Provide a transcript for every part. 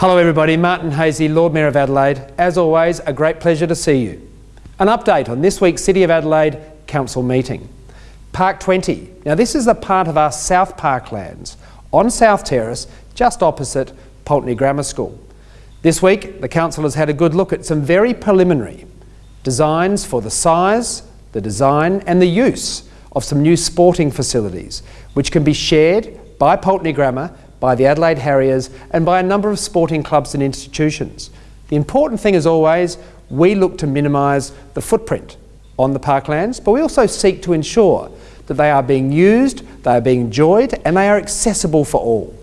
Hello everybody, Martin Haese, Lord Mayor of Adelaide. As always, a great pleasure to see you. An update on this week's City of Adelaide Council meeting. Park 20. Now this is the part of our South Parklands on South Terrace, just opposite Pulteney Grammar School. This week, the Council has had a good look at some very preliminary designs for the size, the design and the use of some new sporting facilities, which can be shared by Pulteney Grammar by the Adelaide Harriers and by a number of sporting clubs and institutions. The important thing as always, we look to minimise the footprint on the parklands, but we also seek to ensure that they are being used, they are being enjoyed and they are accessible for all.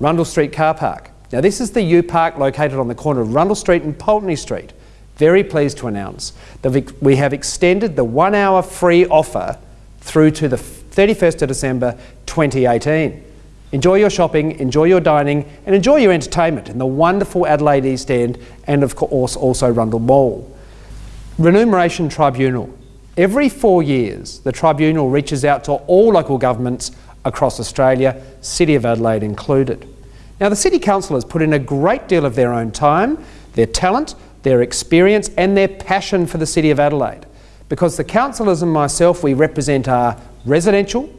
Rundle Street Car Park. Now this is the U Park located on the corner of Rundle Street and Pulteney Street. Very pleased to announce that we have extended the one hour free offer through to the 31st of December 2018. Enjoy your shopping, enjoy your dining, and enjoy your entertainment in the wonderful Adelaide East End and, of course, also Rundle Mall. Remuneration Tribunal. Every four years, the Tribunal reaches out to all local governments across Australia, City of Adelaide included. Now, the City Council has put in a great deal of their own time, their talent, their experience, and their passion for the City of Adelaide. Because the councillors and myself, we represent our residential,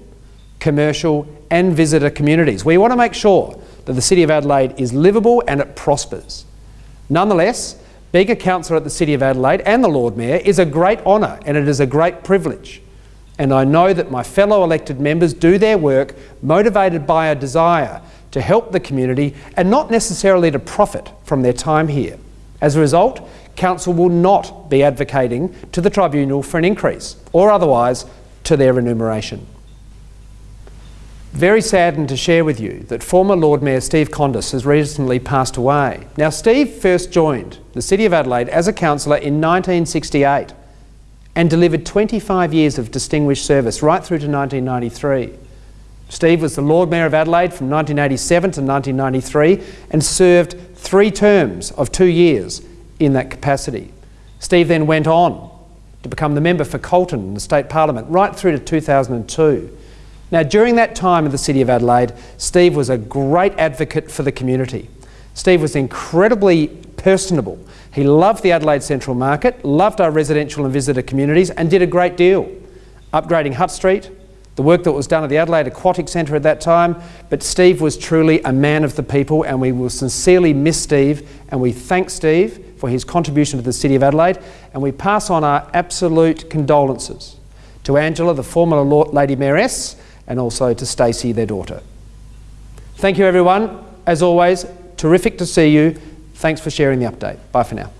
commercial and visitor communities. We want to make sure that the City of Adelaide is livable and it prospers. Nonetheless, being a councillor at the City of Adelaide and the Lord Mayor is a great honour and it is a great privilege. And I know that my fellow elected members do their work motivated by a desire to help the community and not necessarily to profit from their time here. As a result, Council will not be advocating to the Tribunal for an increase or otherwise to their remuneration. Very saddened to share with you that former Lord Mayor Steve Condous has recently passed away. Now, Steve first joined the City of Adelaide as a councillor in 1968 and delivered 25 years of distinguished service right through to 1993. Steve was the Lord Mayor of Adelaide from 1987 to 1993 and served three terms of two years in that capacity. Steve then went on to become the member for Colton in the State Parliament right through to 2002 now, during that time in the City of Adelaide, Steve was a great advocate for the community. Steve was incredibly personable. He loved the Adelaide Central Market, loved our residential and visitor communities, and did a great deal. Upgrading Hutt Street, the work that was done at the Adelaide Aquatic Centre at that time, but Steve was truly a man of the people and we will sincerely miss Steve and we thank Steve for his contribution to the City of Adelaide and we pass on our absolute condolences to Angela, the former Lady Mayoress, and also to Stacey, their daughter. Thank you everyone. As always, terrific to see you. Thanks for sharing the update. Bye for now.